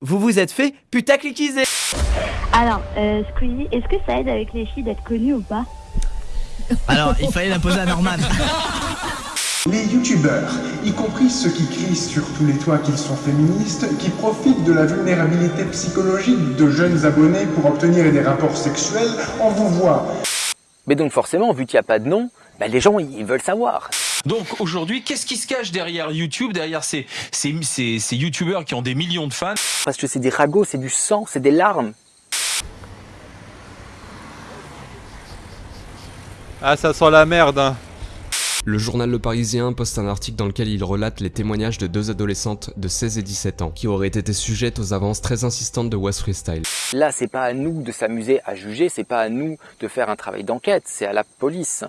Vous vous êtes fait putacliciser Alors, euh, Squeezie, est-ce que ça aide avec les filles d'être connues ou pas? Alors, il fallait la poser à Norman. Les youtubeurs, y compris ceux qui crient sur tous les toits qu'ils sont féministes, qui profitent de la vulnérabilité psychologique de jeunes abonnés pour obtenir des rapports sexuels, on vous voit. Mais donc forcément, vu qu'il n'y a pas de nom, bah, les gens ils veulent savoir. Donc aujourd'hui, qu'est-ce qui se cache derrière YouTube, derrière ces, ces, ces, ces youtubeurs qui ont des millions de fans? Parce que c'est des ragots, c'est du sang, c'est des larmes. Ah, ça sent la merde, hein. Le journal Le Parisien poste un article dans lequel il relate les témoignages de deux adolescentes de 16 et 17 ans qui auraient été sujettes aux avances très insistantes de West Freestyle. Là, c'est pas à nous de s'amuser à juger, c'est pas à nous de faire un travail d'enquête, c'est à la police.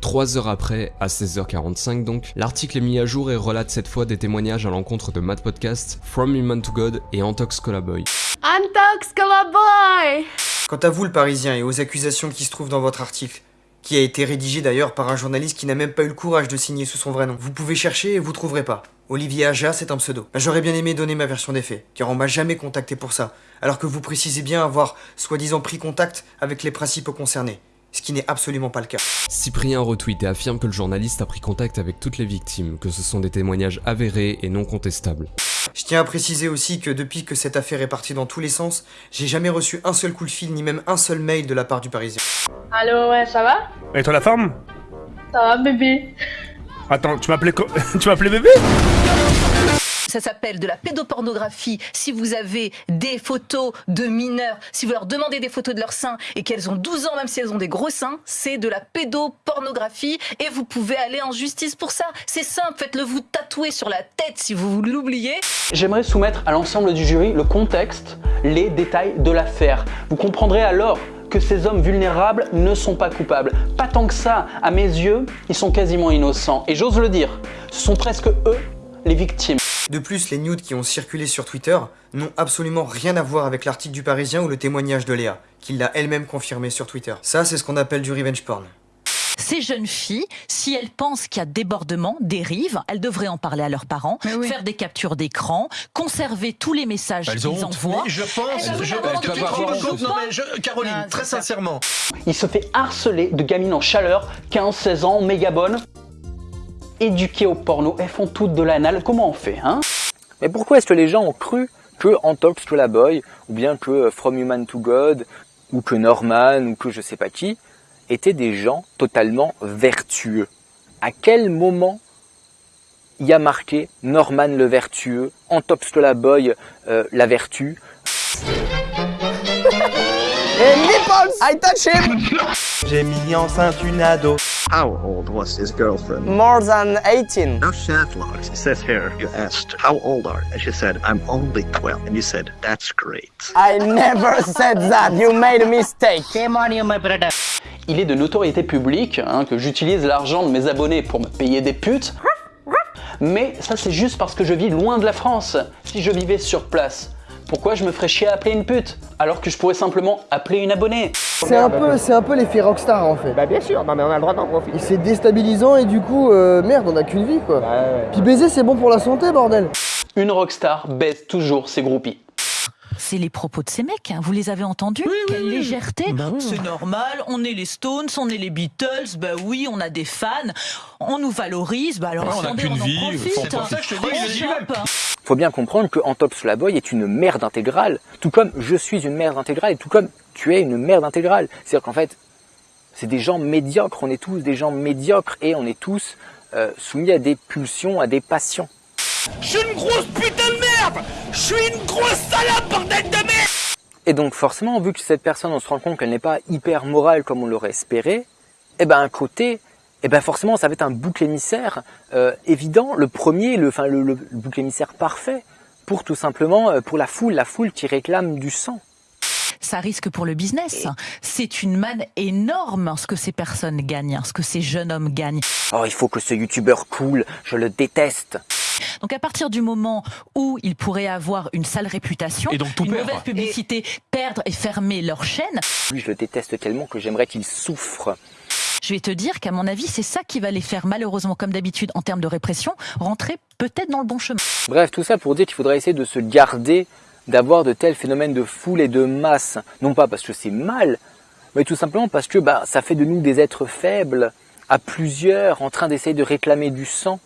Trois heures après, à 16h45 donc, l'article est mis à jour et relate cette fois des témoignages à l'encontre de Mad Podcast, From Human to God et Antox Colaboy. Antox Colaboy Quant à vous le Parisien et aux accusations qui se trouvent dans votre article, qui a été rédigé d'ailleurs par un journaliste qui n'a même pas eu le courage de signer sous son vrai nom. Vous pouvez chercher et vous trouverez pas. Olivier Aja, c'est un pseudo. J'aurais bien aimé donner ma version des faits, car on m'a jamais contacté pour ça, alors que vous précisez bien avoir soi-disant pris contact avec les principaux concernés ce qui n'est absolument pas le cas. Cyprien retweet et affirme que le journaliste a pris contact avec toutes les victimes, que ce sont des témoignages avérés et non contestables. Je tiens à préciser aussi que depuis que cette affaire est partie dans tous les sens, j'ai jamais reçu un seul coup de fil ni même un seul mail de la part du Parisien. Allô, ouais, ça va? Et toi la forme? Ça va, bébé Attends, tu m'appelais tu m'appelais bébé? Ça s'appelle de la pédopornographie. Si vous avez des photos de mineurs, si vous leur demandez des photos de leurs seins et qu'elles ont 12 ans, même si elles ont des gros seins, c'est de la pédopornographie et vous pouvez aller en justice pour ça. C'est simple, faites-le vous tatouer sur la tête si vous l'oubliez. J'aimerais soumettre à l'ensemble du jury le contexte, les détails de l'affaire. Vous comprendrez alors que ces hommes vulnérables ne sont pas coupables. Pas tant que ça, à mes yeux, ils sont quasiment innocents. Et j'ose le dire, ce sont presque eux les victimes. De plus, les nudes qui ont circulé sur Twitter n'ont absolument rien à voir avec l'article du Parisien ou le témoignage de Léa, qui l'a elle-même confirmé sur Twitter. Ça, c'est ce qu'on appelle du revenge porn. Ces jeunes filles, si elles pensent qu'il y a débordement, dérive, elles devraient en parler à leurs parents, faire des captures d'écran, conserver tous les messages qu'ils envoient. Mais je pense, Elles je, trouves Non pas mais je, Caroline, Ah, très sincèrement. Il se fait harceler de gamines en chaleur, 15-16 ans, méga bonnes, éduquées au porno, elles font toutes de l'anal. Comment on fait, hein? Mais pourquoi est-ce que les gens ont cru que Antox to la Boy, ou bien que euh, From Human to God, ou que Norman, ou que je sais pas qui, étaient des gens totalement vertueux? À quel moment il y a marqué Norman le vertueux, Antox to la Boy euh, la vertu? Hey, nipples! I touch him! J'ai mis enceinte une ado. How old was his girlfriend? More than 18. No Shatlogs. It says here, you asked, how old are you? And she said, I'm only 12. And you said, that's great. I never said that. You made a mistake. Shame on you, my brother. Il est de notoriété publique hein, que j'utilise l'argent de mes abonnés pour me payer des putes. Mais ça c'est juste parce que je vis loin de la France. Si je vivais sur place, pourquoi je me ferais chier à appeler une pute alors que je pourrais simplement appeler une abonnée C'est un peu, c'est un peu l'effet rockstar en fait. Bah bien sûr, non mais on a le droit d'en profiter. C'est déstabilisant et du coup, euh, merde, on a qu'une vie quoi. Puis baiser c'est bon pour la santé, bordel. Une rockstar baise toujours ses groupies. C'est les propos de ces mecs, hein. vous les avez entendus? Quelle légèreté C'est normal, on est les Stones, on est les Beatles, bah oui, on a des fans, on nous valorise, bah alors Ouais, on n'a qu'une en vie, profite, c'est pour ça que je te dis, Faut bien comprendre que Antox to la Boy est une merde intégrale, tout comme je suis une merde intégrale, et tout comme tu es une merde intégrale. C'est-à-dire qu'en fait, c'est des gens médiocres, on est tous des gens médiocres, et on est tous euh, soumis à des pulsions, à des passions. Je suis une grosse putain de merde Je suis une grosse salope, bordel de merde Et donc forcément, vu que cette personne, on se rend compte qu'elle n'est pas hyper morale comme on l'aurait espéré, eh ben un côté, eh ben forcément, ça va être un bouc émissaire euh, évident, le premier, le, enfin le, le- le bouc émissaire parfait pour tout simplement euh, pour la foule, la foule qui réclame du sang. Ça risque pour le business. C'est une manne énorme ce que ces personnes gagnent, ce que ces jeunes hommes gagnent. Oh, il faut que ce youtubeur coule, je le déteste. Donc à partir du moment où ils pourraient avoir une sale réputation, Et donc tout une perdre. mauvaise publicité, perdre et fermer leur chaîne, Lui, je le déteste tellement que j'aimerais qu'il souffre. Je vais te dire qu'à mon avis, c'est ça qui va les faire malheureusement, comme d'habitude, en termes de répression, rentrer peut-être dans le bon chemin. Bref, tout ça pour dire qu'il faudrait essayer de se garder d'avoir de tels phénomènes de foule et de masse. Non pas parce que c'est mal, mais tout simplement parce que bah, ça fait de nous des êtres faibles, à plusieurs, en train d'essayer de réclamer du sang.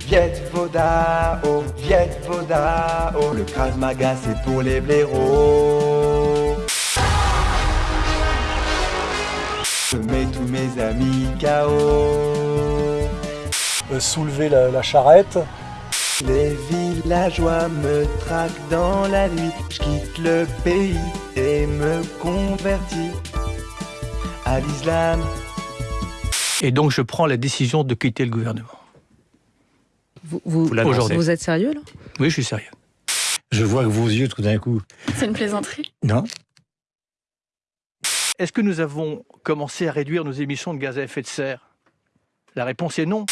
Viet Vodao, Viet Vodao, le Krav Maga c'est pour les blaireaux. Je mets tous mes amis KO. Euh, soulever la, la charrette. Les villageois me traquent dans la nuit. Je quitte le pays et me convertis à l'islam. Et donc je prends la décision de quitter le gouvernement. Vous, vous, Vous vous êtes sérieux là? Oui, je suis sérieux. Je vois que vos yeux tout d'un coup. C'est une plaisanterie? Non. Est-ce que nous avons commencé à réduire nos émissions de gaz à effet de serre? La réponse est non.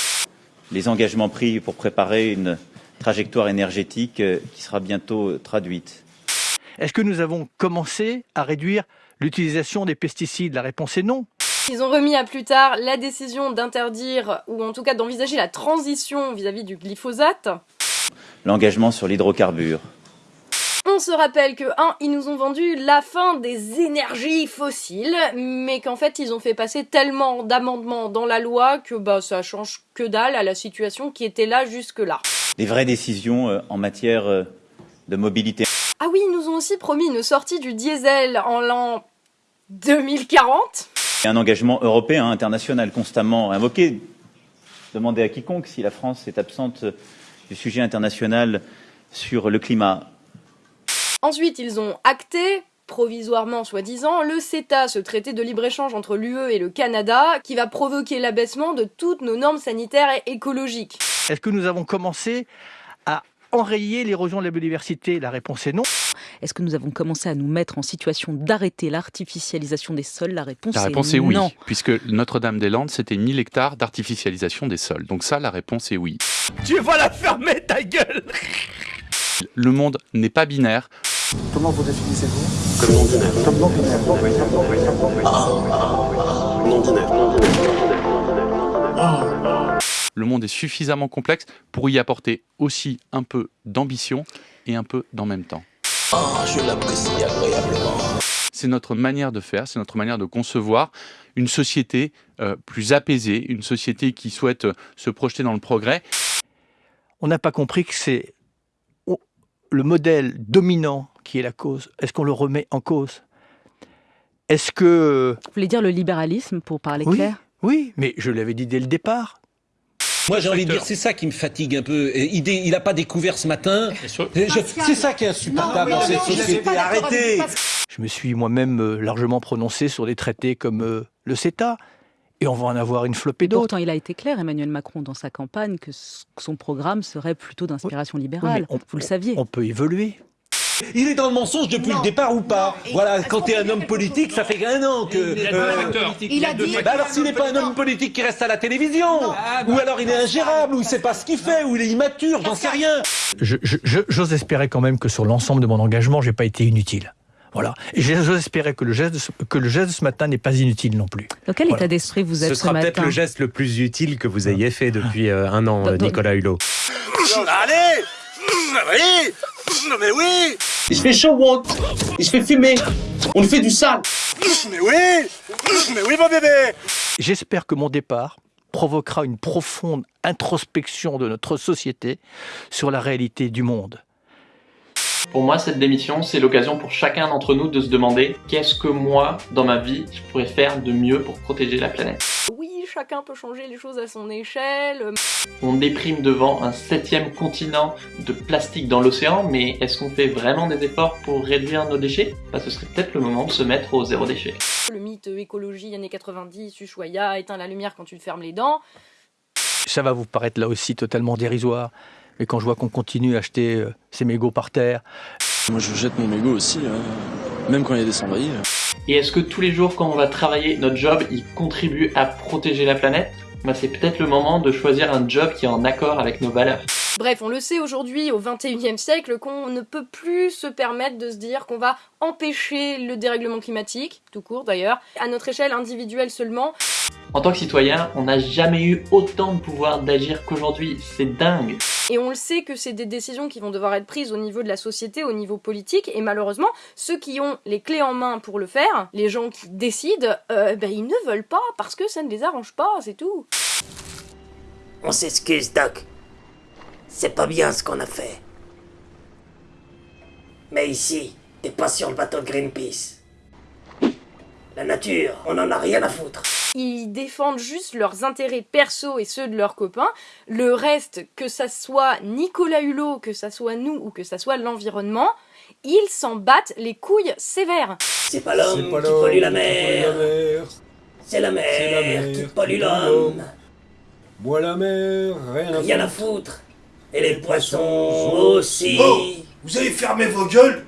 les engagements pris pour préparer une trajectoire énergétique euh, qui sera bientôt euh, traduite. Est-ce que nous avons commencé à réduire l'utilisation des pesticides? La réponse est non. Ils ont remis à plus tard la décision d'interdire, ou en tout cas d'envisager la transition vis-à-vis du glyphosate. L'engagement sur l'hydrocarbure. On se rappelle que, un, ils nous ont vendu la fin des énergies fossiles, mais qu'en fait, ils ont fait passer tellement d'amendements dans la loi que bah, ça change que dalle à la situation qui était là jusque-là. Des vraies décisions euh, en matière euh, de mobilité. Ah oui, ils nous ont aussi promis une sortie du diesel en l'an 2040. Et un engagement européen, international, constamment invoqué. Demandez à quiconque si la France est absente euh, du sujet international sur le climat. Ensuite, ils ont acté, provisoirement soi-disant, le CETA, ce traité de libre-échange entre l'UE et le Canada, qui va provoquer l'abaissement de toutes nos normes sanitaires et écologiques. Est-ce que nous avons commencé à enrayer l'érosion de la biodiversité? La réponse est non. Est-ce que nous avons commencé à nous mettre en situation d'arrêter l'artificialisation des sols? La réponse, La réponse est oui, non. puisque Notre-Dame-des-Landes, c'était 1000 hectares d'artificialisation des sols. Donc ça, la réponse est oui. Tu vas la fermer ta gueule Le monde n'est pas binaire. Comment vous définissez-vous? Comme non binaire. Comme non binaire. Non binaire. Le monde est suffisamment complexe pour y apporter aussi un peu d'ambition et un peu d'en même temps. je l'apprécie agréablement. C'est notre manière de faire, c'est notre manière de concevoir une société euh, plus apaisée, une société qui souhaite euh, se projeter dans le progrès. On n'a pas compris que c'est le modèle dominant qui est la cause. Est-ce qu'on le remet en cause? Est-ce que... Vous voulez dire le libéralisme pour parler Oui, clair? oui, mais je l'avais dit dès le départ. Moi, j'ai envie de dire, c'est ça qui me fatigue un peu. Il, dé- il a pas découvert ce matin. C'est ça qui est insupportable dans cette société. Arrêtez Je me suis moi-même euh, largement prononcé sur des traités comme euh, le CETA, et on va en avoir une flopée d'autres. Pourtant, il a été clair, Emmanuel Macron, dans sa campagne, que son programme serait plutôt d'inspiration libérale. on- Vous le saviez. On peut évoluer. Il est dans le mensonge depuis le départ ou pas Voilà, quand t'es un homme politique, ça fait un an que... Il a deux facteurs. Il a dit... Bah alors s'il n'est pas un homme politique qui reste à la télévision Ou alors il est ingérable, ou il sait pas ce qu'il fait, ou il est immature, j'en sais rien Je- je- je- J'ose espérer quand même que sur l'ensemble de mon engagement, j'ai pas été inutile. Voilà. Et j'ose espérer que le geste de ce, que le geste de ce matin n'est pas inutile non plus. Dans quel Voilà. état d'esprit vous êtes Ce ce, sera peut-être matin le geste le plus utile que vous ayez fait depuis euh, un an, euh, Nicolas Hulot. Allez Oui. Mais oui. Il se fait chaud, Walt. Il se fait fumer. On lui fait du sale. Mais oui. Mais oui, mon bébé. J'espère que mon départ provoquera une profonde introspection de notre société sur la réalité du monde. Pour moi, cette démission, c'est l'occasion pour chacun d'entre nous de se demander qu'est-ce que moi, dans ma vie, je pourrais faire de mieux pour protéger la planète. Chacun peut changer les choses à son échelle. On déprime devant un septième continent de plastique dans l'océan, mais est-ce qu'on fait vraiment des efforts pour réduire nos déchets? Bah, Ce serait peut-être le moment de se mettre au zéro déchet. Le mythe écologie années 90, Ushuaïa, éteins la lumière quand tu te fermes les dents. Ça va vous paraître là aussi totalement dérisoire, mais quand je vois qu'on continue à acheter euh, ces mégots par terre, Moi je jette mon mégot aussi, hein. même quand il y a des cendriers. Et est-ce que tous les jours quand on va travailler, notre job, il contribue à protéger la planète? Bah, C'est peut-être le moment de choisir un job qui est en accord avec nos valeurs. Bref, on le sait aujourd'hui, au 21e siècle, qu'on ne peut plus se permettre de se dire qu'on va empêcher le dérèglement climatique, tout court d'ailleurs, à notre échelle individuelle seulement. En tant que citoyen, on n'a jamais eu autant de pouvoir d'agir qu'aujourd'hui. C'est dingue. Et on le sait que c'est des décisions qui vont devoir être prises au niveau de la société, au niveau politique, et malheureusement, ceux qui ont les clés en main pour le faire, les gens qui décident, euh, ben ils ne veulent pas parce que ça ne les arrange pas, c'est tout. On s'excuse, Doc. C'est pas bien ce qu'on a fait. Mais ici, t'es pas sur le bateau de Greenpeace. La nature, on en a rien à foutre. Ils défendent juste leurs intérêts perso et ceux de leurs copains. Le reste, que ça soit Nicolas Hulot, que ça soit nous ou que ça soit l'environnement, ils s'en battent les couilles sévères. C'est pas l'homme qui pollue la mer. C'est la mer qui pollue l'homme. Bois la mer, rien à Rien à foutre. Et les poissons aussi. Oh Vous avez fermé vos gueules?